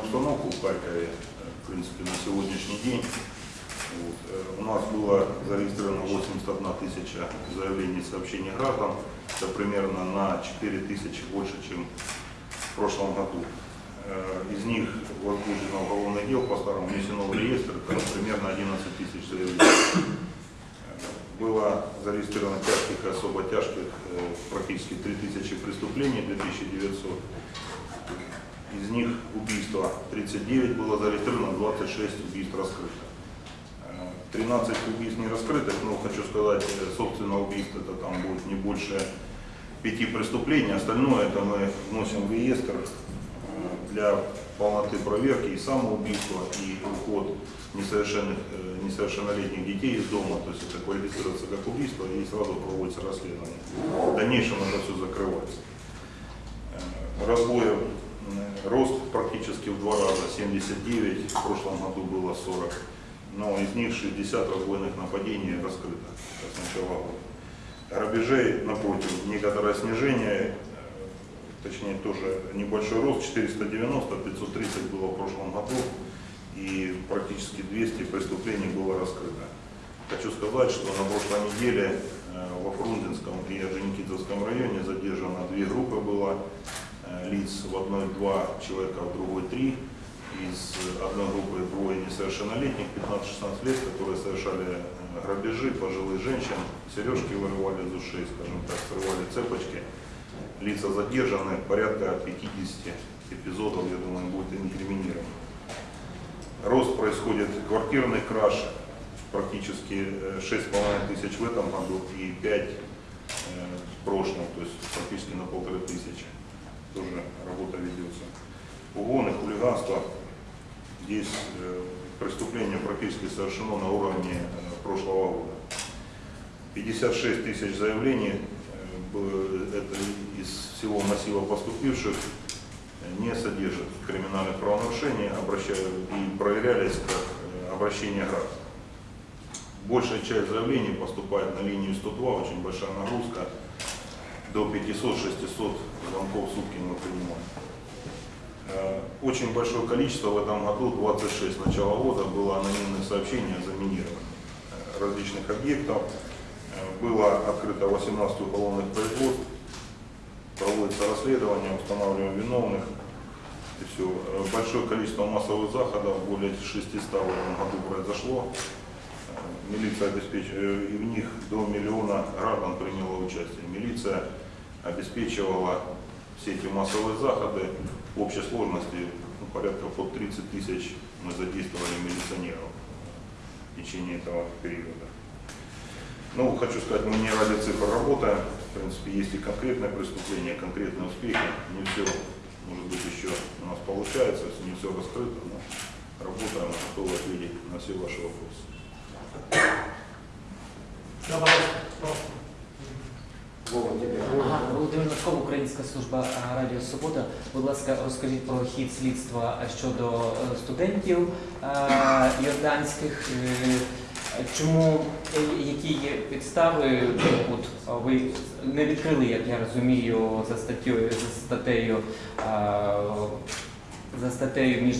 обстановку в Харькове, э, в принципе, на сегодняшний день. Вот. Э, У нас было зарегистрировано 81 тысяча заявлений сообщений граждан. Это примерно на 4 тысячи больше, чем в прошлом году. Э, Из них возбуждено уголовное дело по старому внесено в реестр, это примерно 11 тысяч заявлений. Было зарегистрировано тяжких и особо тяжких практически 3000 преступлений, 2900. Из них убийства 39 было зарегистрировано, 26 убийств раскрыто. Э, 13 убийств не раскрытых, но хочу сказать, э, собственно, убийств это там будет не больше пяти преступлений. Остальное это мы вносим в реестр э, для полноты проверки и самоубийства, и уход несовершенных, э, несовершеннолетних детей из дома, то есть это квалифицируется как убийство и сразу проводится расследование. В дальнейшем это все закрывается. Э, Разбоев э, рост практически в два раза, 79, в прошлом году было 40, но из них 60 разбойных нападений раскрыто с начала года. Грабежей, напротив, некоторое снижение, точнее тоже небольшой рост, 490, 530 было в прошлом году, и практически 200 преступлений было раскрыто. Хочу сказать, что на прошлой неделе э, во Фрунзенском и Орджоникидзевском районе задержано две группы было лиц, в одной два человека, в другой три. Из одной группы двое несовершеннолетних, 15-16 лет, которые совершали э, грабежи пожилых женщин, сережки вырывали из ушей, скажем так, срывали цепочки. Лица задержаны, порядка 50 эпизодов, я думаю, будет инкриминировано. Рост происходит квартирный краж, практически э, 6,5 тысяч в этом году и 5 э, в прошлом, то есть практически на полторы тысячи. Тоже работа ведется. Угоны, хулиганство. Здесь э, преступление практически совершено на уровне э, прошлого года. 56 тысяч заявлений, э, это из всего массива поступивших, не содержит криминальных правонарушений, и проверялись как обращение граждан. Большая часть заявлений поступает на линию 102, очень большая нагрузка, до 500-600 звонков в сутки мы принимаем. Э, Очень большое количество в этом году, 26 с начала года, было анонимных сообщений о заминировании э, различных объектов. Э, Было открыто 18 уголовных производств, проводится расследование, устанавливаем виновных. И все. Большое количество массовых заходов, более 600 в этом году произошло. Милиция обеспечивала, и в них до миллиона граждан приняло участие. Милиция обеспечивала все эти массовые заходы в общей сложности ну, порядка под 30 тысяч мы задействовали милиционеров в течение этого периода. Ну, хочу сказать, мы не ради цифр работаем. В принципе, есть и конкретное преступление, конкретные успехи. Не все, может быть, еще у нас получается, не все раскрыто, но работаем, готовы ответить на все ваши вопросы. Ага, Володимир Левков, Українська служба Радіо Свобода. Будь ласка, розкажіть про хід слідства щодо е, студентів е, йорданських. Е, Чому е, які є підстави? От ви не відкрили, як я розумію, за статтею за статтею е, за статтею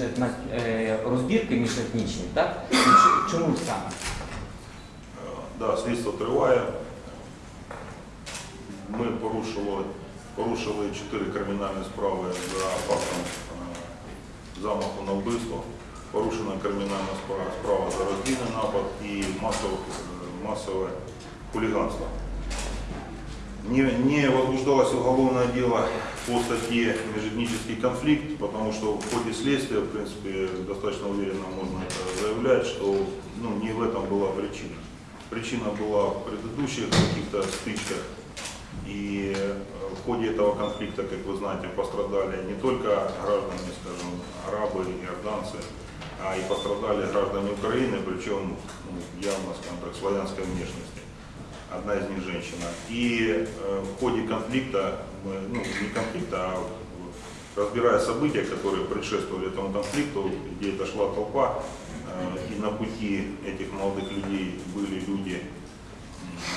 е, розбірки міжетнічні, так? Чому саме? Е, Да, слідство триває. Ми порушили, порушили чотири кримінальні справи за фактом е, замаху на вбивство. Порушена кримінальна справа, справа за роздільний напад і масове, е, масове хулиганство. Не, не возбуждалось уголовное дело по статье «Межэтнический конфликт», потому что в ходе следствия, в принципе, достаточно уверенно можно это заявлять, что ну, не в этом была причина. Причина была в предыдущих каких-то стычках. и э, в ходе этого конфликта, как вы знаете, пострадали не только граждане, скажем, арабы, иорданцы, а и пострадали граждане Украины, причем ну, явно, скажем так, славянской внешности. Одна из них женщина. И э, в ходе конфликта, ну не конфликта, а разбирая события, которые предшествовали этому конфликту, где это шла толпа, э, и на пути этих молодых людей были люди,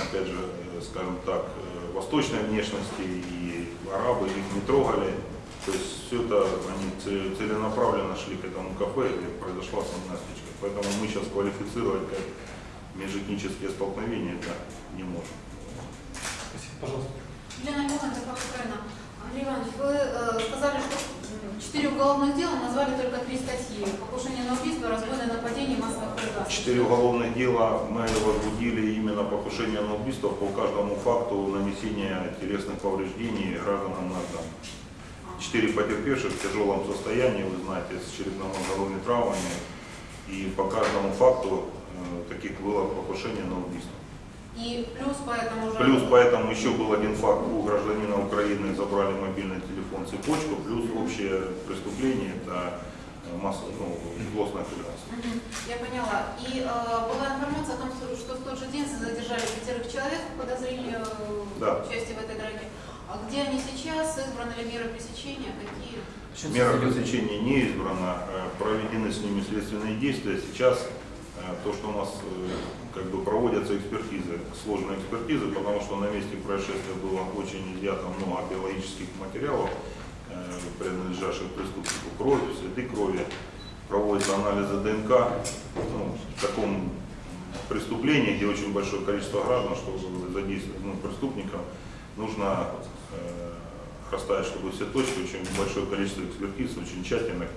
опять же, скажем так, восточной внешности, и арабы их не трогали, То есть все это они це- целенаправленно шли к этому кафе, где произошла основная стычка. Поэтому мы сейчас квалифицировать как межэтнические столкновения это не можем. Спасибо, пожалуйста. Елена Ивановна. Андрей Иванович, вы э, сказали, что четыре уголовных дела, назвали только три статьи. Покушение на убийство, разбойное нападение массовое производство. Четыре уголовных дела мы возбудили именно покушение на убийство по каждому факту нанесения телесных повреждений гражданам Нагана. Четыре потерпевших в тяжелом состоянии, вы знаете, с черепно-мозговыми травмами. И по каждому факту э, таких было покушение на убийство. И плюс поэтому уже... Плюс поэтому еще был один факт. У гражданина Украины забрали мобильный телефон, цепочку. Плюс общее преступление – это э, масса, ну, злостное хулиганство. Мгм, Я поняла. И э, была информация о том, что в тот же день задержали пятерых человек по подозрению в Да. участии в этой драке. А где они сейчас? Избраны ли меры пресечения? Какие? Мера пресечения не избрана, э, проведены с ними следственные действия. Сейчас э, то, что у нас э, как бы проводятся экспертизы, сложные экспертизы, потому что на месте происшествия было очень изъято много биологических материалов, э, принадлежащих преступнику крови, следы крови, проводятся анализы ДНК. Ну, в таком преступлении, где очень большое количество граждан, чтобы задействовать ну, преступников, нужно э, расставить, чтобы все точки, очень большое количество экспертиз, очень тщательных,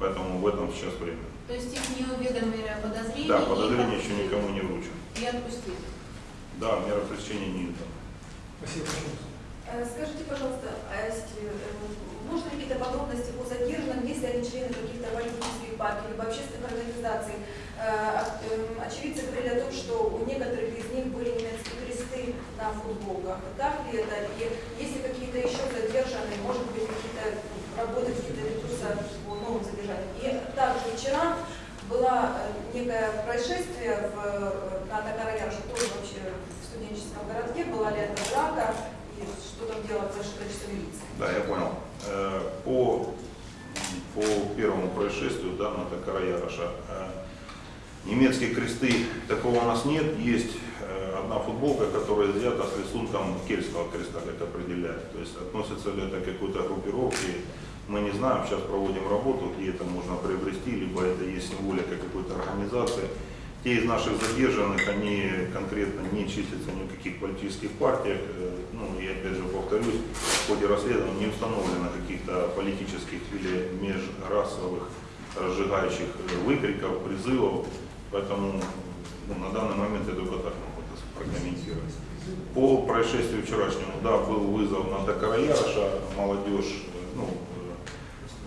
поэтому в этом сейчас время. То есть их не уведомили о подозрении? Да, подозрение отпустили. еще никому не вручено. И отпустили. Да, мера пресечения не издана. Спасибо, пожалуйста. Э, Скажите, пожалуйста, а если, э, можно ли какие-то подробности по задержанным, если они члены каких-то политических партий, либо общественных организаций? Э, ок- эм, Очевидцы говорили о том, что у некоторых из них были немецкие кресты на футболках. Так ли это? И если какие-то еще задержанные, может быть, какие-то работы какие-то ведутся по новым задержаниям? И также вчера было э, некое происшествие в, на Токараяше, тоже вообще в студенческом городке, была ли это драка, и что там делать за количество милиции. Да, я понял. Э, По, по первому происшествию, да, на Токараяраша, э, немецкие кресты такого у нас нет. Есть одна футболка, которая изъята с рисунком кельтского креста, как определяют. То есть относится ли это к какой-то группировке, мы не знаем. Сейчас проводим работу, где это можно приобрести, либо это есть символика какой-то организации. Те из наших задержанных, они конкретно не числятся ни в каких политических партиях. Э, Ну, и опять же повторюсь, в ходе расследования не установлено каких-то политических или межрасовых разжигающих э, выкриков, призывов. Поэтому ну, на данный момент я только так могу это прокомментировать. По происшествию вчерашнему, да, был вызов на Дакараяша, молодежь, э, ну,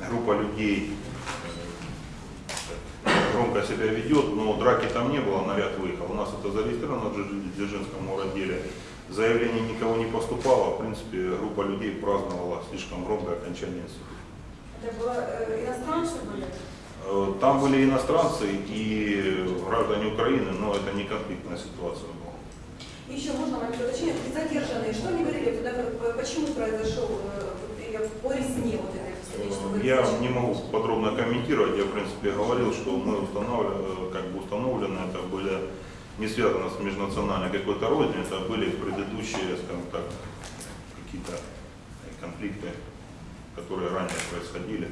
группа людей э, громко себя ведет, но драки там не было, наряд выехал. У нас это зарегистрировано в Дзержи- Дзержинском отделе. Заявлений никого не поступало, в принципе, группа людей праздновала слишком громкое окончание института. Это было э, иностранцы были? Э, Там были иностранцы и граждане Украины, но это не конфликтная ситуация была. И еще можно момент уточнения, И задержанные, что они говорили, почему произошел э, или по резне вот этой встречи? Э, Я не могу подробно комментировать, я в принципе говорил, что мы устанавливали, как бы установлены, это были не связано с межнациональной какой-то рознью, это были предыдущие, скажем так, какие-то конфликты, которые ранее происходили.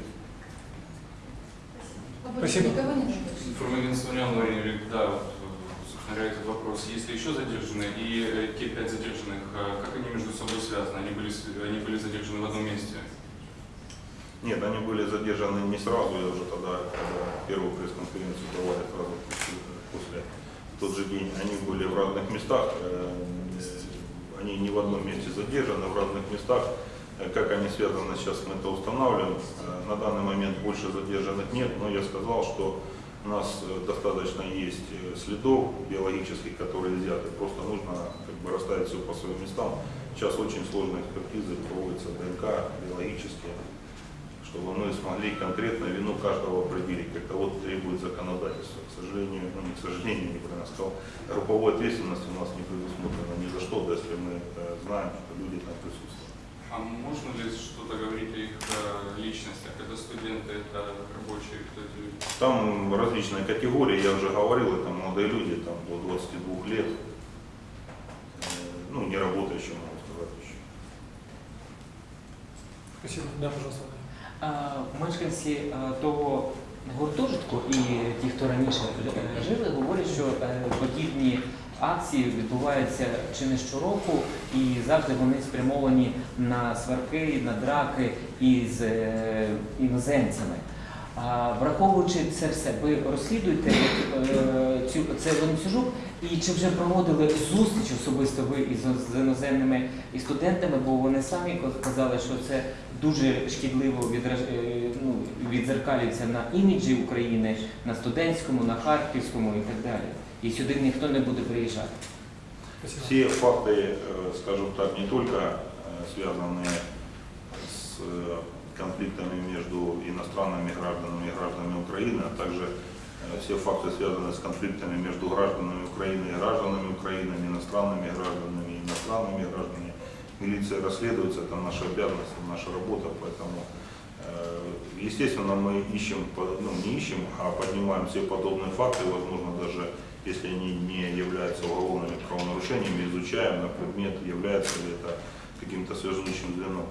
Спасибо. Информагентство Униан говорили, да, вот, э, собственно этот вопрос. Есть ли еще задержанные? И э, те пять задержанных, э, как они между собой связаны? Они были, они были задержаны в одном месте? Нет, они были задержаны не сразу, я уже тогда, когда первую пресс-конференцию давали сразу после, тот же день, они были в разных местах, э, они не в одном месте задержаны, в разных местах. Э, Как они связаны, сейчас мы это устанавливаем. Э, На данный момент больше задержанных нет, но я сказал, что у нас достаточно есть следов биологических, которые изъяты. Просто нужно как бы расставить все по своим местам. Сейчас очень сложные экспертизы проводятся ДНК, биологические чтобы мы смогли конкретно вину каждого определить, как того требует законодательство. К сожалению, ну не к сожалению, неправильно сказал, групповой ответственности у нас не предусмотрено ни за что, да, если мы э, знаем, что люди там присутствуют. А можно ли что-то говорить о их э, личностях? Это студенты, это рабочие, кто эти люди? Там различные категории, я уже говорил, это молодые люди, там до 22 лет, Э, ну, не работающие, могу сказать еще. Спасибо. Да, пожалуйста. Мешканці того гуртожитку і ті, хто раніше е, жили, говорять, що е, подібні акції відбуваються чи не щороку, і завжди вони спрямовані на сварки, на драки із е, іноземцями. А, враховуючи це все, ви розслідуєте е, цю це ланцюжок, і чи вже проводили зустріч особисто ви із з іноземними і студентами, бо вони самі казали, що це дуже шкідливо відраж- е, ну, відзеркалюється на іміджі України, на студентському, на харківському і так далі. І сюди ніхто не буде приїжджати. Спасибо. Все факты, э, скажем так, не только э, связанные с э, конфликтами между иностранными гражданами и гражданами Украины, а также э, все факты, связанные с конфликтами между гражданами Украины и гражданами Украины, иностранными гражданами и иностранными гражданами. Милиция расследуется, это наша обязанность, это наша работа, поэтому, э, естественно, мы ищем, ну, не ищем, а поднимаем все подобные факты, возможно, даже если они не являются уголовными правонарушениями, изучаем на предмет, является ли это каким-то связующим звеном.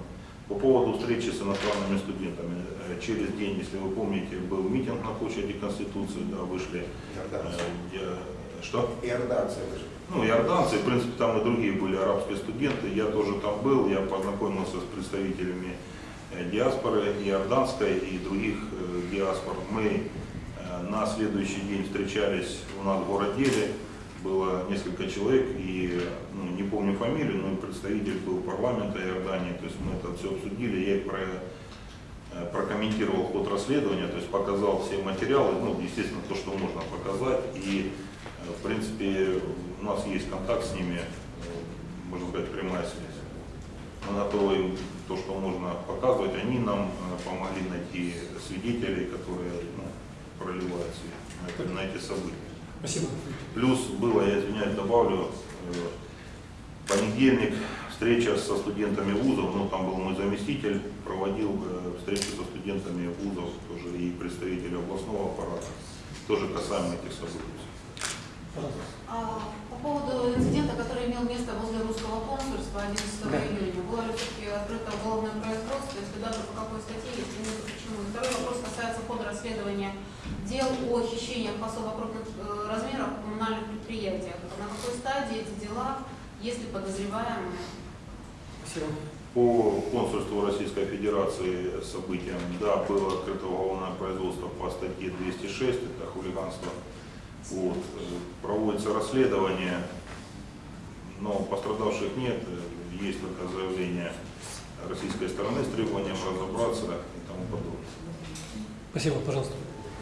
По поводу встречи с иностранными студентами. Э, Через день, если вы помните, был митинг на площади Конституции, да, вышли. Иорданцы. э, где- Что? Иорданцы вышли. Ну, иорданцы, в принципе, там и другие были арабские студенты. Я тоже там был, я познакомился с представителями э, диаспоры иорданской и других э, диаспор. Мы э, на следующий день встречались у нас в городделе. Было несколько человек, и ну, не помню фамилию, но и представитель был парламента Иордании. То есть мы это все обсудили. Я про, э, прокомментировал ход расследования, то есть показал все материалы, ну, естественно, то, что можно показать. И, э, в принципе, у нас есть контакт с ними, э, можно сказать, прямая связь. Мы готовы им то, что можно показывать. Они нам помогли найти свидетелей, которые ну, проливают свет на эти события. Спасибо. Плюс было, я извиняюсь, добавлю, понедельник встреча со студентами вузов, ну там был мой заместитель, проводил э, встречу со студентами вузов, тоже и представители областного аппарата, тоже касаемо этих событий. А, По поводу инцидента, который имел место возле русского консульства 11 Да. июня, было ли все-таки открыто уголовное производство, если да, то по какой статье, если нет, то почему? И Второй вопрос касается хода расследования дел о хищениях особо крупных э, размеров в коммунальных предприятиях. На какой стадии эти дела, если подозреваемые? Спасибо. По консульству Российской Федерации событиям, да, было открыто уголовное производство по статье 206, это хулиганство. Вот. Проводится расследование, но пострадавших нет, есть только заявление российской стороны с требованием разобраться и тому подобное. Спасибо, пожалуйста.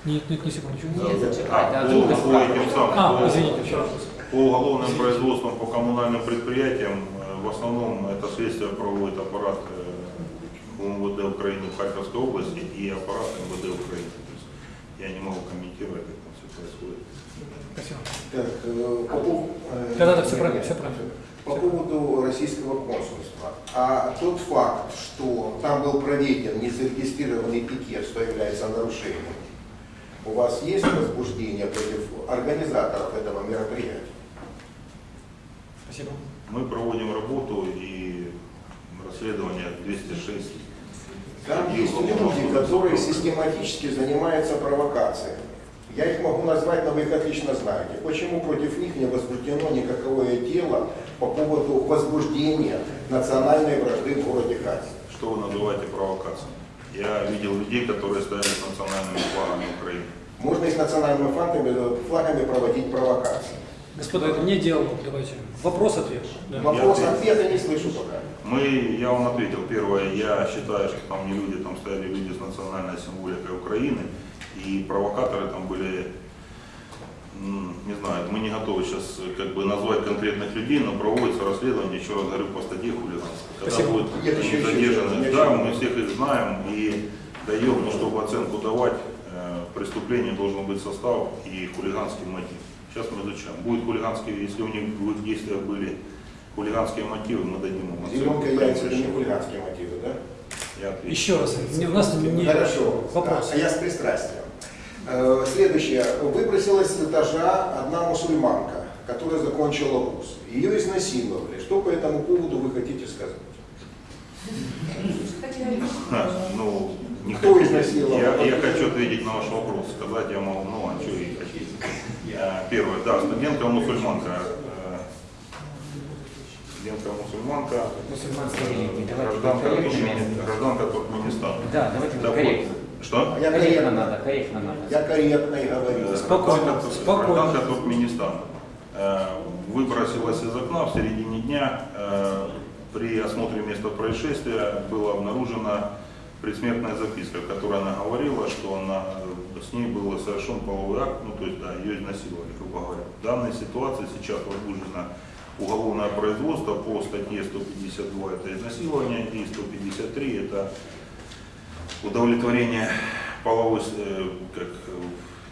Нет, нет, не секундочку. Нет, зачекайте, А, а по, друга по справа. этим самым, А, по- извините, еще раз. по уголовным производствам по коммунальным предприятиям, э, в основном это следствие проводит аппарат э, УМВД Украины в Харьковской области и аппарат МВД Украины. То есть я не могу комментировать, как там все происходит. Спасибо. Так, э, по, пов- Да, да, да, всё правильно, всё правильно. По поводу российского консульства. А тот факт, что там был проведен незарегистрированный пикет, что является нарушением, у вас есть возбуждение против организаторов этого мероприятия? Спасибо. Мы проводим работу и расследование 206. Там есть люди, которые систематически занимаются провокациями. Я их могу назвать, но вы их отлично знаете. Почему против них не возбуждено никакое дело по поводу возбуждения национальной вражды в городе Харькове? Что вы называете провокацией? Я видел людей, которые стояли с национальными флагами Украины. Можно и с национальными флагами, флагами проводить провокации. Господа, это не диалог, давайте. Вопрос-ответ. Да. Вопрос Я- ответа не слышу пока. Мы, я вам ответил, первое, я считаю, что там не люди, там стояли люди с национальной символикой Украины, и провокаторы там были, не знаю, мы не готовы сейчас как бы назвать конкретных людей, но проводится расследование, еще раз говорю, по статье хулиганства. Когда Спасибо. будут Нет, еще- задержаны, еще- да, мы всех их знаем и даем, но чтобы оценку давать, э, преступление должен быть состав и хулиганский мотив. Сейчас мы изучаем. Будет хулиганский, если у них в их действиях были хулиганские мотивы, мы дадим им оценку. Зеленка это не хулиганские мотивы, да? Я отвечу. Еще раз. Не- У нас не... Хорошо. Вопрос. А я с пристрастием. Э, Следующее. Выбросилась с этажа одна мусульманка, которая закончила вуз. Ее изнасиловали. Что по этому поводу вы хотите сказать? Ха, Ну, Не Кто изнасиловал? Я, я хочу ответить на ваш вопрос. Сказать я могу, ну, а что и хотите. А, Первое, да, студентка мусульманка. э, Студентка мусульманка, Мусульманская религия. э, гражданка, гражданка Туркменистана. Да, давайте Так вот, корректно. Что? А я Корректно надо, корректно надо. я корректно и говорю. Э, Спокойно, гражданка- спокойно. Гражданка Туркменистана. Э, Выбросилась из окна в середине дня. э, При осмотре места происшествия была обнаружена предсмертная записка, в которой она говорила, что она, с ней был совершен половой акт, ну то есть да, ее изнасиловали, грубо говоря. В данной ситуации сейчас возбуждено уголовное производство по статье 152 это изнасилование и 153 это удовлетворение половой, э, как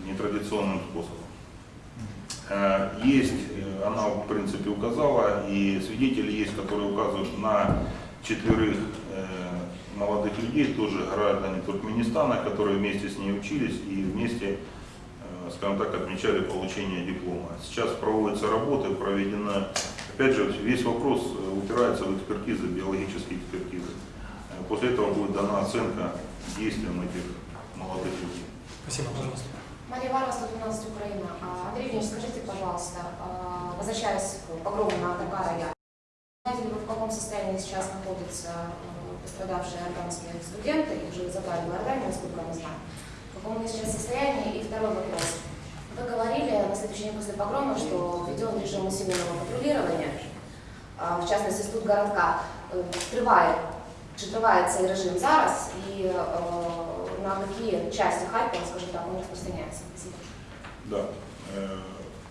нетрадиционным способом. Э, Есть, э, она в принципе указала, и свидетели есть, которые указывают на четверых молодых людей, тоже граждане Туркменистана, которые вместе с ней учились и вместе, э, скажем так, отмечали получение диплома. Сейчас проводятся работы, проведена, опять же, весь вопрос э, упирается в экспертизы, биологические экспертизы. Э, После этого будет дана оценка действиям этих молодых людей. Спасибо, пожалуйста. Мария Варва, 112 Украина. Андрей Евгеньевич, скажите, пожалуйста, возвращаясь к погрому на Дакара, я знаете ли вы, в каком состоянии сейчас находятся а, пострадавшие иорданские студенты, их уже забрали в Иорданию, насколько мы знаем. В каком они сейчас состоянии? И второй вопрос. Вы говорили на следующий день после погрома, что введен режим усиленного патрулирования, а, в частности, тут городка. Э, Триває, чи триває цей режим зараз і е, на які части Харкова, скажімо так, він розпространяється? Спасибо. Да.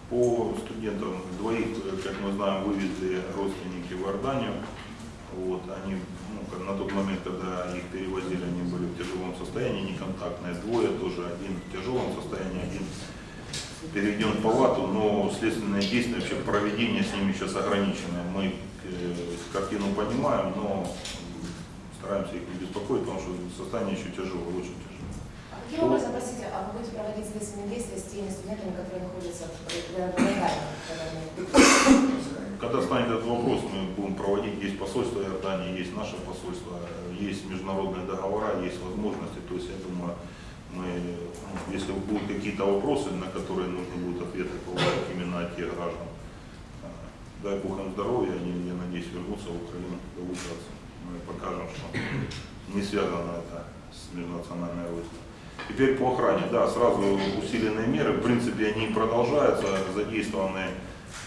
По студентам двоих, как мы знаем, вывезли родственники в Иорданию. Вот, они, ну, на тот момент, когда их перевозили, они были в тяжелом состоянии, неконтактные. Двое тоже, один в тяжелом состоянии, один переведен в палату, но следственные действия, вообще проведение с ними сейчас ограничено. Мы э, картину понимаем, но стараемся их не беспокоить, потому что состояние еще тяжелое, очень тяжелое. Каким образом, простите, а вы будете проводить следственные действия с теми студентами, которые находятся в? Когда станет этот вопрос, мы будем проводить, есть посольство Иордании, есть наше посольство, есть международные договора, есть возможности. То есть, я думаю, мы, ну, если будут какие-то вопросы, на которые нужно будет ответы получать именно от тех граждан, э, дай Бог им здоровья, они, я надеюсь, вернутся в Украину, доучатся. Мы покажем, что не связано это с межнациональной рознью. Теперь по охране, да, сразу усиленные меры, в принципе, они продолжаются, задействованы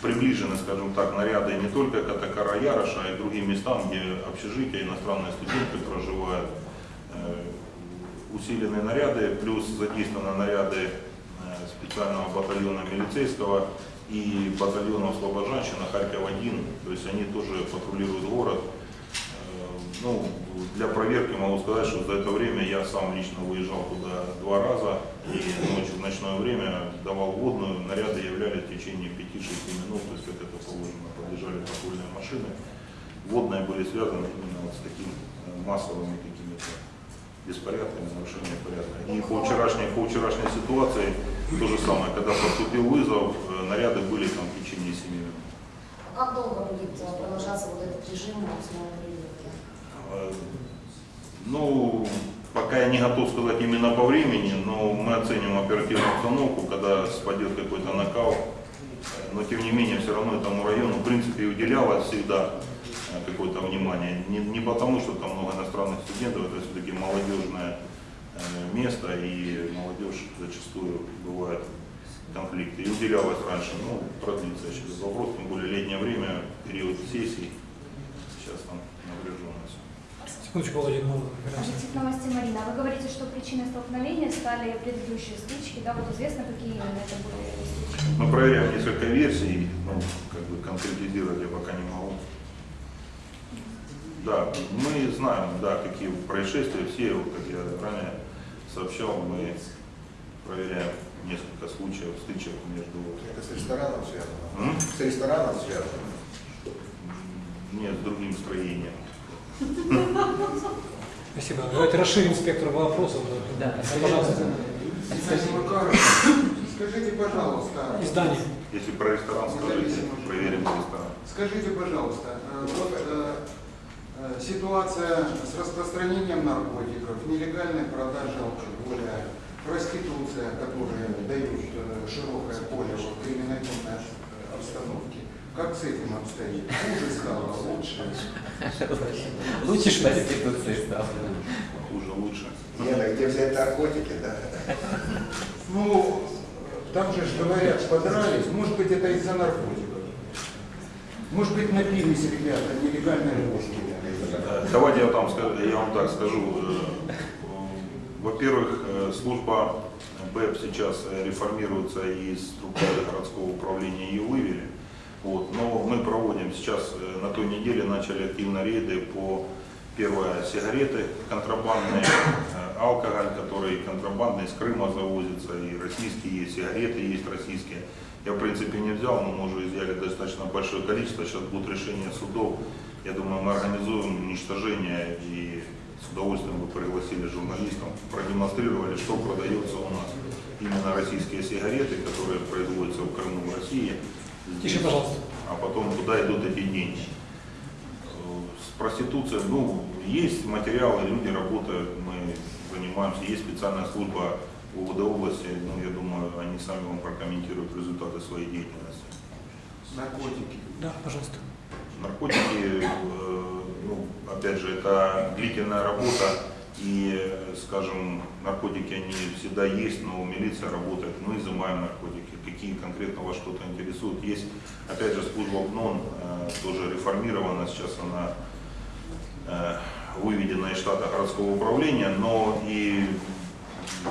приближены, скажем так, наряды не только к Атакара Яроша, а и другим местам, где общежития, иностранные студенты проживают. Э, Усиленные наряды, плюс задействованы наряды э, специального батальона милицейского и батальона Слобожанщина Харьков-1, то есть они тоже патрулируют город. Ну, для проверки могу сказать, что за это время я сам лично выезжал туда два раза и ночью в ночное время давал водную, наряды являлись в течение 5-6 минут, то есть как это положено, подъезжали патрульные машины. Водные были связаны именно вот с такими э, массовыми какими-то беспорядками, нарушением порядка. И по вчерашней, по вчерашней ситуации то же самое, когда поступил вызов, э, наряды были там в течение 7 минут. А как долго будет э, продолжаться вот этот режим Ну, пока я не готов сказать именно по времени, но мы оценим оперативную обстановку, когда спадет какой-то накал. Э, Но тем не менее, все равно этому району, в принципе, уделялось всегда э, какое-то внимание. Не, не потому, что там много иностранных студентов, это все-таки молодежное э, место, и молодежь зачастую бывает конфликты. И уделялось раньше, ну, продлится этот вопрос, тем более летнее время, период сессий, сейчас там напряженность. Секундочку, Владимир, мы вернемся. Объектив новости Марина. Вы говорите, что причиной столкновения стали предыдущие стычки. Да, вот известно, какие именно это были стычки? Мы проверяем несколько версий, ну, как бы конкретизировать я пока не могу. Да, мы знаем, да, какие происшествия, все, вот, как я ранее сообщал, мы проверяем несколько случаев стычек между... Это с рестораном связано? М? С рестораном связано? Нет, с другим строением. Спасибо. Давайте расширим спектр вопросов. Да, Пожалуйста. Скажите, Скажите, пожалуйста, Издание. Если про ресторан скажите, проверим ресторан. скажите, пожалуйста, э, вот э, Э, Ситуация с распространением наркотиков, нелегальной продажей алкоголя, проституция, которые дают широкое поле в криминогенной обстановке. Как с этим обстоит? Хуже стало, лучше? Лучше ж проституції став. Хуже, лучше. Лена, где взять наркотики, да? Ну, там же ж говорят, подрались, может быть это из-за наркотиков. Может быть напились ребята нелегальной водки. Э, Давайте я, там, я вам так скажу. Э, Во-первых, э, служба БЭП сейчас реформируется и из структуры городского управления ее вывели. Вот. Но мы проводим сейчас, э, на той неделе начали активно рейды по, первое, сигареты контрабандные, э, алкоголь, который контрабандный из Крыма завозится, и российские есть, сигареты есть российские. Я, в принципе, не взял, но мы уже изъяли достаточно большое количество. Сейчас будут решения судов. Я думаю, мы организуем уничтожение и с удовольствием бы пригласили журналистов, продемонстрировали, что продается у нас. Именно российские сигареты, которые производятся в Крыму, в России. Тише, пожалуйста. А потом куда идут эти деньги. Э, С проституцией, ну, есть материалы, люди работают, мы занимаемся, есть специальная служба УВД области, ну, я думаю, они сами вам прокомментируют результаты своей деятельности. Наркотики. Да, пожалуйста. Наркотики, э, ну, опять же, это длительная работа, и, скажем, наркотики, они всегда есть, но милиция работает, мы изымаем наркотики, какие конкретно вас что-то интересует. Есть, опять же, служба БНОН, э, тоже реформирована, сейчас она э, выведена из штата городского управления, но и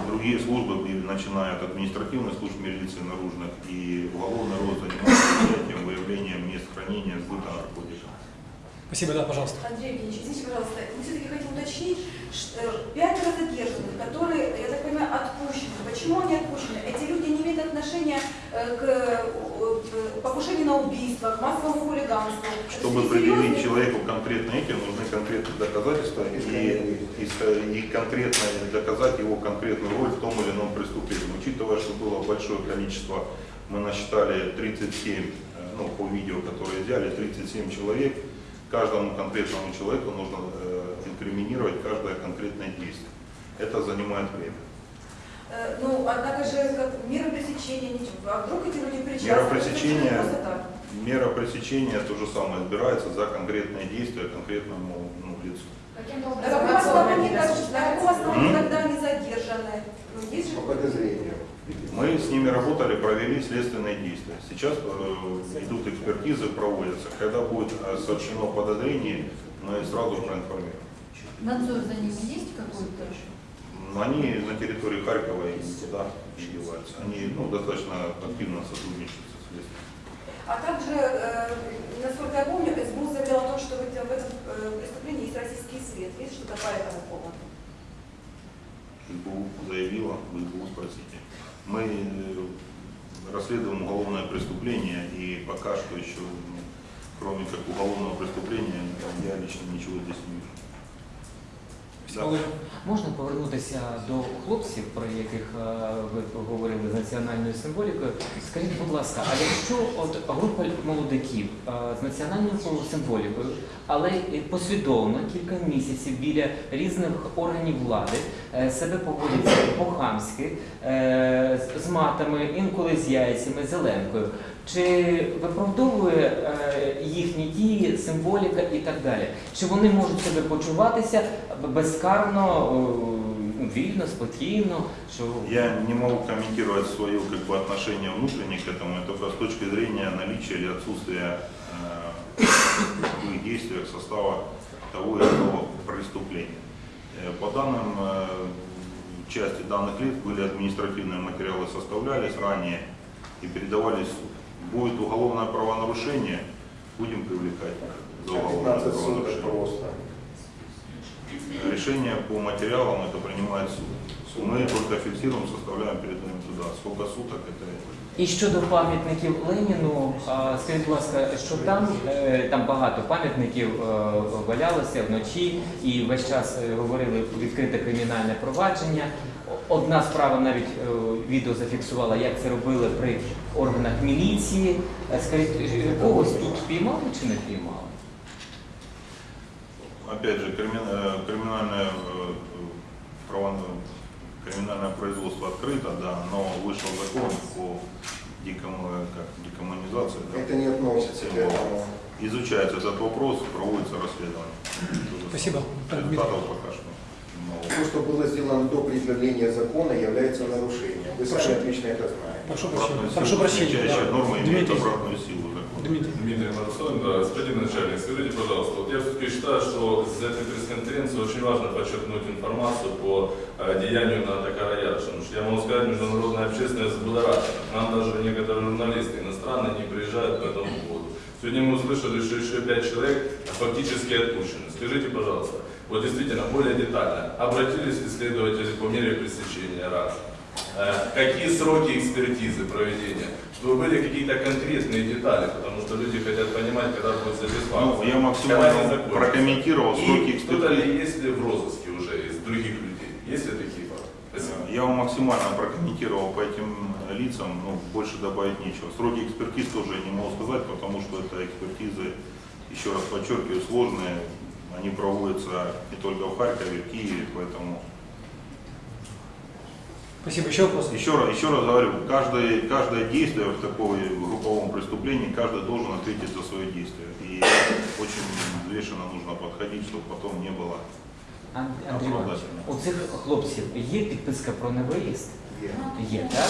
другие службы, начиная от административной службы милиции наружных и уголовный рост занимаются выявлением мест хранения, сбыта наркотиков. Спасибо, да, пожалуйста. Андрей Евгеньевич, извините, пожалуйста, мы все-таки хотим уточнить, пятеро задержанных, которые, я так понимаю, отпущены. Почему они отпущены? Эти люди не имеют отношения э, к э, покушению на убийство, к массовому хулиганству. Чтобы предъявить человеку конкретно эти, нужны конкретные доказательства и, и, и конкретно доказать его конкретную роль в том или ином преступлении. Учитывая, что было большое количество, мы насчитали 37, э, ну, по видео, которые взяли, 37 человек, каждому конкретному человеку нужно инкриминировать каждое конкретное действие. Это занимает время. Э, Ну, однако же, как мера пресечения, ничего. а вдруг эти люди причастны? Мера же пресечения, мера пресечения то же самое, избирается за конкретное действие конкретному ну, лицу. На каком основании, основании тогда они задержаны? Ну, есть же По подозрению. Мы с ними работали, провели следственные действия. Сейчас э, идут экспертизы, проводятся. Когда будет сообщено подозрение, мы сразу проинформируем. Надзор за ними есть какой-то? Но Они на территории Харькова и не деваются. Они ну, достаточно активно сотрудничают со следствием. А также, э, насколько я помню, СБУ заявлял о том, что в этом, в этом э, преступлении есть российский след. Есть что-то по этому поводу? СБУ заявила, в СБУ спросите. Мы э, расследуем уголовное преступление и пока что еще, ну, кроме как уголовного преступления, я лично ничего здесь не вижу. Да. Можна повернутися до хлопців, про яких е, ви говорили з національною символікою. Скажіть, будь ласка, а якщо от група молодиків е, з національною символікою, але послідовно кілька місяців біля різних органів влади е, себе поводять по-хамськи, з матами, інколи з яйцями, зеленкою Чи виправдовує е, їхні дії, символіка і так далі? Чи вони можуть себе почуватися безкарно, е, ну, вільно, спокійно? Що Я не могу комментировать свое как бы, отношение внутреннее к этому, только с точки зрения наличия или отсутствия э, в их действиях состава того или иного преступления. Э, По данным э, части данных лиц были административные материалы составлялись ранее и передавались в суд. Будет уголовное правонарушение, будем привлекать за уголовное 15 суток правонарушение. Решение по материалам это принимает суд. Мы только фиксируем, составляем, передаем туда. Сколько суток это і щодо пам'ятників Леніну, скажіть, будь ласка, що там е, там багато пам'ятників е, валялося вночі, і весь час е, говорили відкрите кримінальне провадження. Одна справа навіть відео зафіксувала, як це робили при органах міліції. Скажіть, когось тут впіймали чи не впіймали? опять же, э, криминальное, производство открыто, да, но вышел закон по декому- как, декоммунизации. да. Это не относится к этому. Изучается этот вопрос, проводится расследование. Спасибо. Результатов пока что. То, что было сделано до предъявления закона, является нарушением. Вы сами отлично это знаете. Прошу прощения. Прошу прощения. да. норма имеет обратную силу. Дмитрий. Дмитрий Марсон, да, господин начальник, скажите, пожалуйста, вот я все-таки считаю, что с этой пресс-конференции очень важно подчеркнуть информацию по э, деянию на потому что я могу сказать, международная общественность взбудоражена. К Нам даже некоторые журналисты иностранные не приезжают по этому поводу. Сегодня мы услышали, что еще пять человек фактически отпущены. Скажите, пожалуйста, вот действительно, более детально, обратились исследователи по мере пресечения раз? Э, Какие сроки экспертизы проведения? Чтобы были какие-то конкретные детали, потому что люди хотят понимать, когда будет Ну, сатисфакция. я Когда они максимально прокомментировал сроки кто-то экспертизы. ли есть ли в розыске уже из других людей? Есть ли такие факты? Спасибо. Я вам максимально прокомментировал по этим лицам, ну, больше добавить нечего. Сроки экспертиз тоже я не могу сказать, потому что это экспертизы, еще раз подчеркиваю, сложные. Они проводятся не только в Харькове, в Киеве, поэтому Спасибо. Еще вопрос? еще раз, еще раз говорю, каждое, каждое действие в таком групповом преступлении, каждый должен ответить за свое действие. И очень взвешенно нужно подходить, чтобы потом не было Ан- Андрій Іванович, у цих хлопців є підписка про невиїзд? Є, так?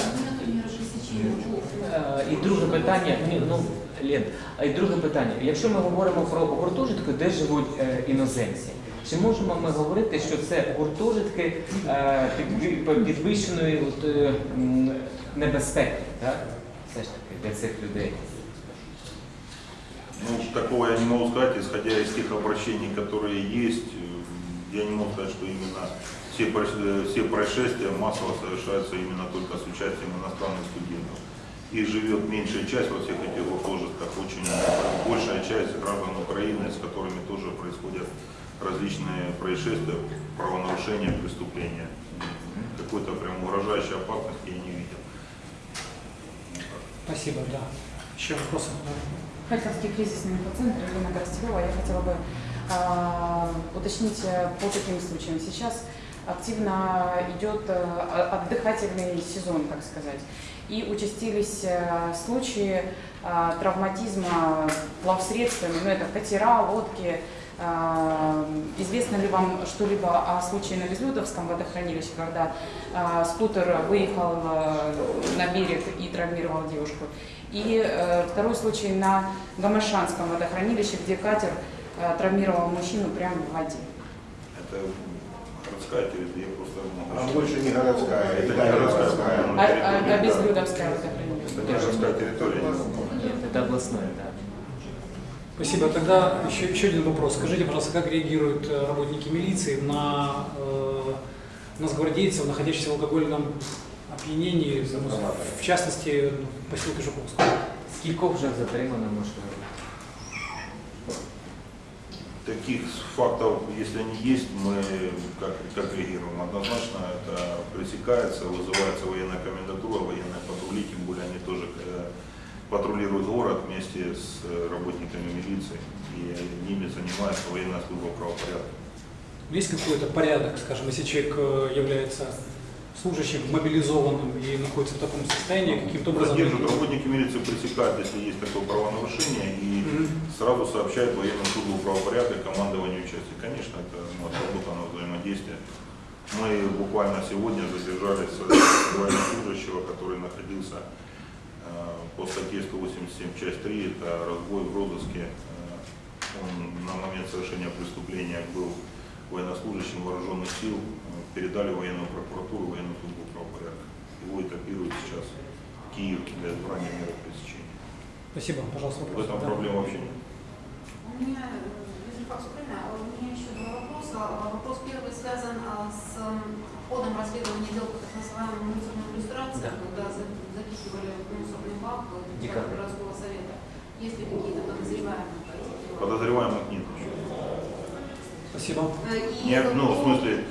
Е, І друге питання, ні, ну, Лен, а і друге питання. Якщо ми говоримо про гуртожитки, де живуть е, іноземці, чи можемо ми говорити, що це гуртожитки е, підві- підвищеної от, е, м, небезпеки, так? Все ж таки, для цих людей? Ну, такого я не могу сказать, исходя из тех обращений, которые есть, э, я не могу сказать, что именно все, проис- э, все происшествия массово совершаются именно только с участием иностранных студентов. Их живет меньшая часть во всех этих гуртожитках, очень большая часть граждан Украины, с которыми тоже происходят различные происшествия, правонарушения, преступления. Какой-то прям угрожающей опасности я не видел. Спасибо, да. Еще вопросы? Харьковский кризисный инфоцентр Ирина Коростелева. Я хотела бы а, уточнить э, по таким случаям. Сейчас активно идет э, отдыхательный сезон, так сказать. И участились э, случаи а, травматизма плавсредствами, ну это катера, лодки. А, Известно ли вам что-либо о случае на Безлюдовском водохранилище, когда а, скутер выехал э, на берег и травмировал девушку? И э, второй случай на Гамашанском водохранилище, где катер э, травмировал мужчину прямо в воде. Это городская территория, я просто могу... А больше не городская, Это это не городская, по-моему, А, территория, а- а да. Безлюдовское водохранилище? Это не городская территория. не знаю. Ні, це обласне, так. Спасибо. Тогда еще, еще один вопрос. Скажите, пожалуйста, как реагируют э, работники милиции на э, нацгвардейцев, находящихся в алкогольном опьянении, ну, в частности, в поселке Жуковского? Скількох вже затримано, можливо? Таких фактов, если они есть, мы как, как реагируем? Однозначно это пресекается, вызывается военная комендатура, военные патрули, тем более они тоже патрулируют город вместе с э, работниками милиции, и ними занимается военная служба правопорядка. Есть какой-то порядок, скажем, если человек э, является служащим мобилизованным и находится в таком состоянии, каким-то образом... Задержат, работники милиции пресекают, если есть такое правонарушение, и Мгм. сразу сообщают военную службу правопорядка и командованию части. Конечно, это ну, отработано взаимодействие. Мы буквально сегодня задержали военнослужащего, который находился по статье 187 часть 3, это разбой в розыске. Э, Он на момент совершения преступления был военнослужащим вооруженных сил, э, передали в военную прокуратуру, военную службу правопорядка. Его этапируют сейчас в Киев для избрания меры пресечения. Спасибо, пожалуйста, В вопрос. этом Да. проблем вообще нет. У меня, э, Юзефак Сукрина, а у меня еще два вопроса. А Вопрос первый связан а, с ходом расследования дел по так называемой мусорной иллюстрации, Да. когда в в Декабрь. городского совета. Есть ли какие-то подозреваемые по этим делам? Подозреваемых нет еще. Спасибо. Э, и Нет, ну, в смысле,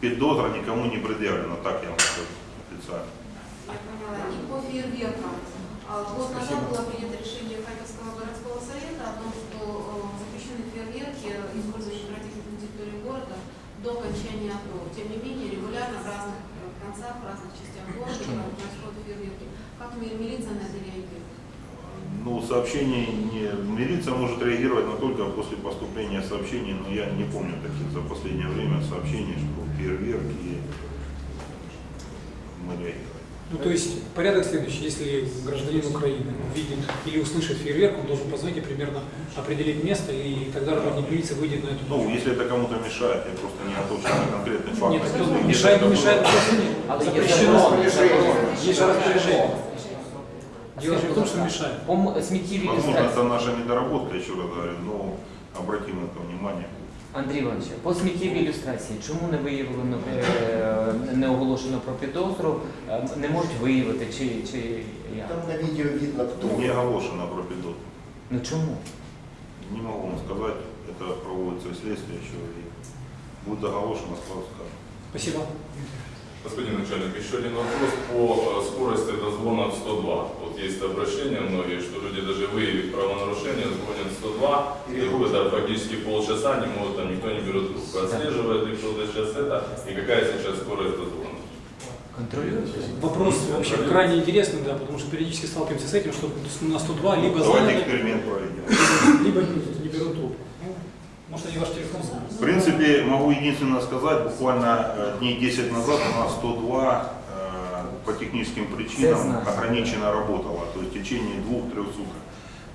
подозра никому не предъявлена, так я вам скажу официально. Я поняла. И по фейерверкам. А, Год назад было принято решение Харьковского городского совета о том, что э, запрещены фейерверки, использование пиротехники на территории города до окончания АТО. Тем не менее, регулярно в разных э, концах, в разных частях города происходят фейерверки. Как ми- милиция на это реагирует? Ну, сообщений не... Милиция может реагировать, но только после поступления сообщений, но я не помню таких за последнее время сообщений, что фейерверки мы реагировали. Ну, то есть порядок следующий. Если гражданин Украины видит или услышит фейерверк, он должен позвонить и примерно определить место, и тогда работник милиции выйдет на эту Ну, если это кому-то мешает, я просто не готов на конкретный факт. Нет, Если это где-то мешает, это не мешает, было- просто нет. Але є Запрещено. закон. Есть же распоряжение. Дело же в том, что мешает. По сміттєвій Возможно, люстрації. это наша недоработка, еще раз говорю, но обратим на это внимание. Андрій Іванович, по сміттєвій ілюстрації, чому не виявлено, е, не оголошено про підозру, е, не можуть виявити, чи, чи як? Там на відео видно, хто. Не оголошено про підозру. Ну чому? Не можу вам сказати, це проводиться следствие що и будет оголошено, скоро скажу. Спасибо. Господин начальник, еще один вопрос по э, скорости дозвона в 102. Вот есть обращения многие, что люди даже выявив правонарушение, звонят в 102, и это практически полчаса, не могут, там никто не берет трубку. Отслеживает ли кто-то сейчас это, и какая сейчас скорость дозвона? Контролюєте? Вопрос вообще крайне интересный, да, потому что периодически сталкиваемся с этим, что на 102 либо Давайте звонят, либо не берут трубку. Может, они ваш телефон знают. В принципе, могу единственное сказать, буквально э, дней 10 назад у нас 102 э, по техническим причинам ограниченно работала, то есть в течение двух-трех суток.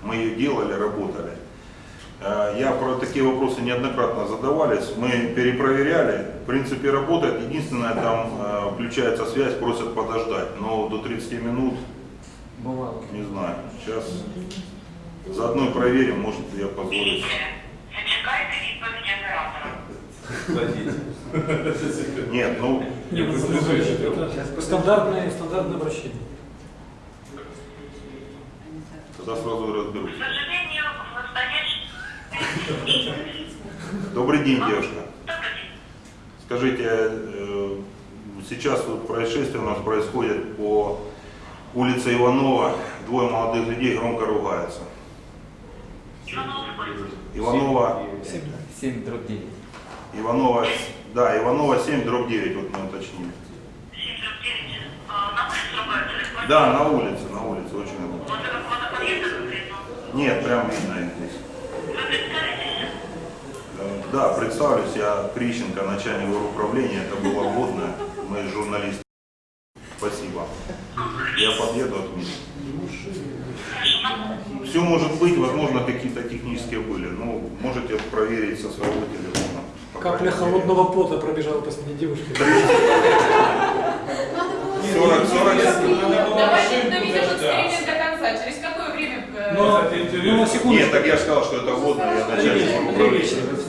Мы ее делали, работали. Э, Я про такие вопросы неоднократно задавались, мы перепроверяли, в принципе работает, единственное там включается связь, просят подождать, но до 30 минут, Бувало. не знаю, сейчас заодно проверим, может я позволю. Зачекайте відповіді оператора. Нет, ну, Не, ну, это стандартное, стандартное обращение. тогда сразу и разберусь. К сожалению, в настоящий Добрый день, девушка. Добрый день. Скажите, э, сейчас вот происшествие у нас происходит по улице Иванова. Двое молодых людей громко ругаются. Иванова, 7 дроб 9. Иванова, да, Иванова 7, дробь 9, вот мы уточнили. 739. А, На улице квартире? Да, на улице, на улице, очень громко. Вот это около подъезда конкретно. Нет, прям видно их здесь. Вы представитесь? Да, представлюсь, я Крищенко, начальник управления, это было вводное, мы журналисты. Спасибо. Я подъеду отменю. Все может быть, возможно, какие-то технические были. Ну, можете проверить со своего телефона. Капля холодного пота пробежала по спине девушки. 40, 40. Давайте доведем эксперимент до конца. Через какое время? э, Но, ну, на секундочку. Нет, так я же сказал, что это вводное, я начальник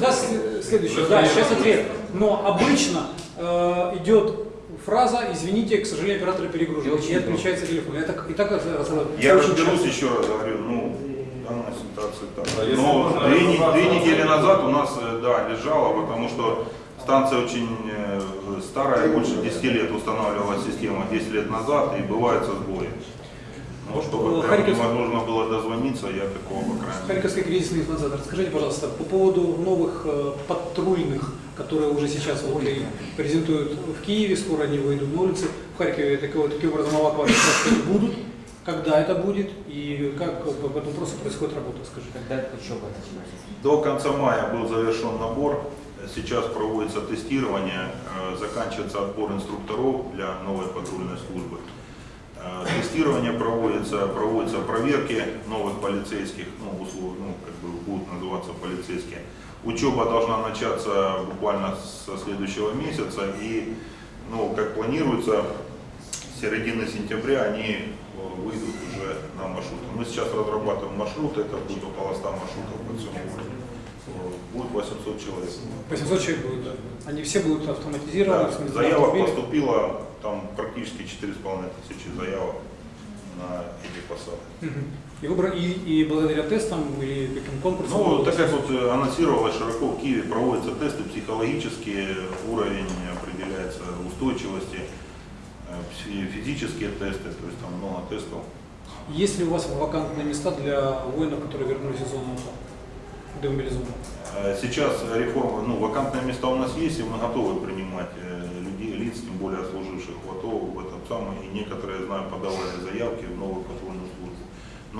да, с- следующее, да, сейчас ответ. Но обычно э, идет фраза «Извините, к сожалению, оператор перегружен» и отключается телефон. Я так, и так раз- Я разберусь еще раз, говорю, ну, данная ситуация так. А Но можно, две, две недели назад у нас, э, да, лежала, потому что станция очень э, старая, больше 10 лет устанавливалась система, 10 лет назад, и бывают сбои. Ну, чтобы прям Харьков- невозможно было дозвониться, я такого, по крайней мере. Харьковский кризисный информатор, расскажите, пожалуйста, по поводу новых э, патрульных, которые уже сейчас вот и презентуют в Киеве, скоро они выйдут на улицы. В Харькове такого, таким образом эвакуации будут. Когда это будет и как по по этому вопросу происходит работа, скажите. Когда учоба начинается? До конца мая был завершен набор. Сейчас проводится тестирование, э, заканчивается отбор инструкторов для новой патрульной службы. Э, Тестирование проводится, проводятся проверки новых полицейских, ну, услов, ну, как бы будут называться полицейские. Учеба должна начаться буквально со следующего месяца и, ну, как планируется, с середины сентября они э, выйдут уже на маршруты. Мы сейчас разрабатываем маршрут, это будет около 100 маршрутов по всему городу. Э, Будет 800 человек. 800 человек будет, да. Они все будут автоматизированы, Да, заявок автомобили. поступило там практически 4,5 тысячи заявок на эти посады. Мгм. И, выбор, и, и благодаря тестам или каким конкурсам? Ну, так как вот э, анонсировалось широко в Киеве, проводятся тесты психологические, уровень определяется устойчивости, э, физические тесты, то есть там много тестов. Есть ли у вас вакантные места для воинов, которые вернулись из зоны? Демобилизованных? Э, Сейчас реформа, ну, вакантные места у нас есть, и мы готовы принимать людей, лиц, тем более служивших в АТО, в этом самом, и некоторые, знаю, подавали заявки в патрульную службу.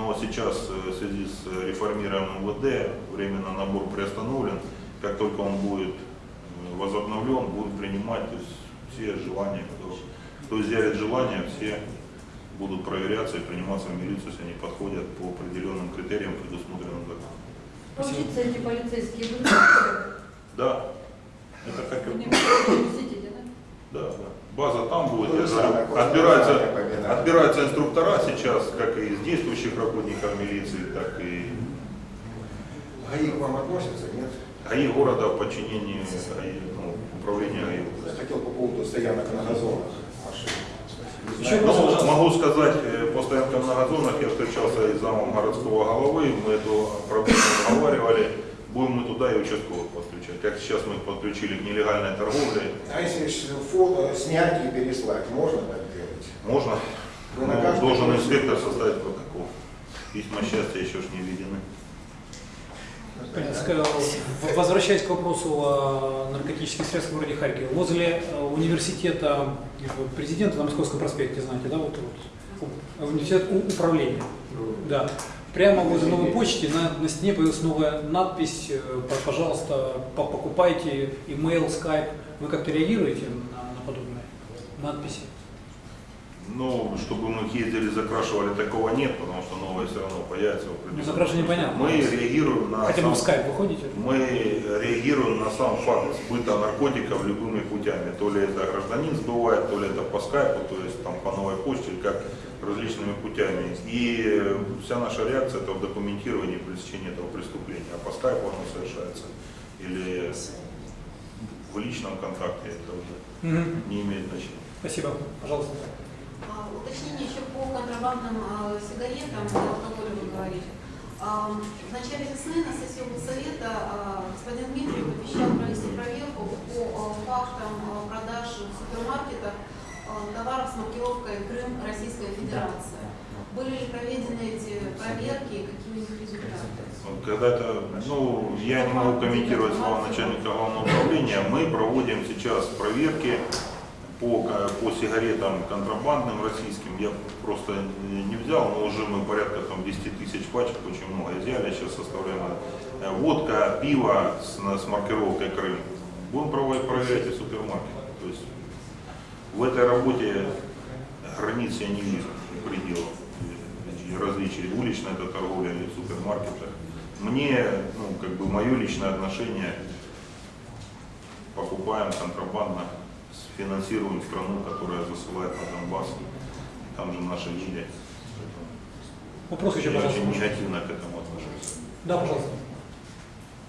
Но сейчас э, в связи с реформированием МВД временно набор приостановлен. Как только он будет э, возобновлен, будут принимать то есть, все желания, кто, кто изъявит желание, все будут проверяться и приниматься в милицию, если они подходят по определенным критериям, предусмотренным законом. Учиться эти полицейские Да, это как и? Да, да. База там будет. То же я самое, говорю, Отбираются, отбираются инструктора сейчас, как и из действующих работников милиции, так и ГАИ к вам относятся, нет? ГАИ города в подчинении ГАИ, ну, управления ГАИ. Я хотел по поводу стоянок на газонах машин. Еще Ну, могу сказать, э, по стоянкам на газонах я встречался и с замом городского головы, мы эту проблему обговаривали. Будем мы туда и участковых подключать. Как сейчас мы их подключили к нелегальной торговле, А если фото снять и переслать, можно так делать? можно. Вы на Но каждом должен инспектор составить протокол. Письма счастья еще ж не введены. Возвращаясь к вопросу о наркотических средствах в городе Харькове, возле э, университета президента на Московском проспекте, знаете, да, вот, вот университет управления, да, прямо возле новой почты на, на стене появилась новая надпись, э, пожалуйста, по- покупайте email, Skype. Вы как-то реагируете на, на подобные надписи? Ну, чтобы мы ездили, закрашивали, такого нет, потому что новое все равно появится. в Ну, закрашивание понятно. Мы реагируем на Хотя бы в сам- Skype выходите? Мы реагируем на сам факт сбыта наркотиков любыми путями. То ли это гражданин сбывает, то ли это по скайпу, то есть там по новой почте, как различными путями. И вся наша реакция это в документировании пресечения этого преступления. А по скайпу оно совершается. Или в личном контакте это уже Мгм. не имеет значения. Спасибо, пожалуйста. А, Уточнение еще по контрабандным а, сигаретам, и алкоголю вы говорили. А, В начале весны на сессии Совета господин Дмитриев обещал провести проверку по а, фактам а, продаж в супермаркетах а, товаров с маркировкой Крым Российская Федерация. Были ли проведены эти проверки и какие у них результаты? Когда это, ну, я не могу комментировать слова начальника главного управления. Мы проводим сейчас проверки по, по сигаретам контрабандным российским. Я просто не взял, но уже мы порядка там 10 тысяч пачек, очень много изъяли, сейчас составляем. Э, Водка, пиво с, с маркировкой Крым. Будем проводить, проверять и супермаркеты. То есть в этой работе границ я не вижу, пределов различий. Уличная это торговля или в супермаркетах. Мне, ну, как бы мое личное отношение, покупаем контрабандно, финансируем страну, которая засылает на Донбасс. Там же наши люди. Вопрос еще, Я пожалуйста. очень негативно к этому отношусь. Да, пожалуйста.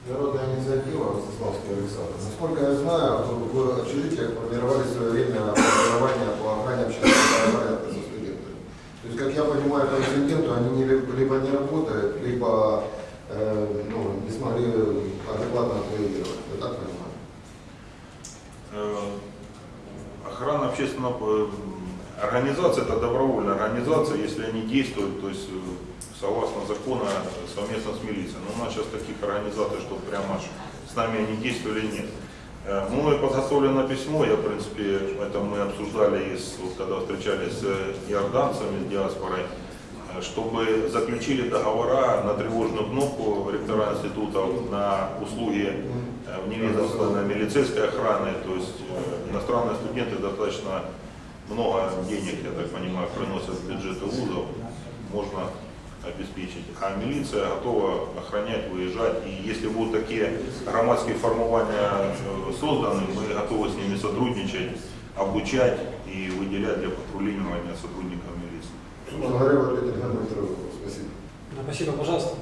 Народная инициатива Ростиславский Александр. Насколько я знаю, в общежитиях формировали в свое время формирование по охране общественного порядка со студентами. То есть, как я понимаю, по инциденту они не- либо не работают, либо э, ну, не смогли адекватно отреагировать. Я так понимаю. Э, Охрана общественного э, организация это добровольная организация, если они действуют, то есть э, согласно закону совместно с милицией. Но у нас сейчас таких организаций, что прямо с нами они действовали, нет. Э, Мною подготовлено письмо, я, в принципе, это мы обсуждали, с- вот, когда встречались с иорданцами, с диаспорой, чтобы заключили договора на тревожную кнопку ректора институтов на услуги э, вневедомственной милицейской охраны, то есть иностранные студенты достаточно много денег, я так понимаю, приносят в бюджеты вузов, можно обеспечить. А милиция готова охранять, выезжать. И если будут такие громадские формирования э, созданы, мы готовы с ними сотрудничать, обучать и выделять для патрулирования сотрудников милиции. Спасибо. Спасибо, пожалуйста.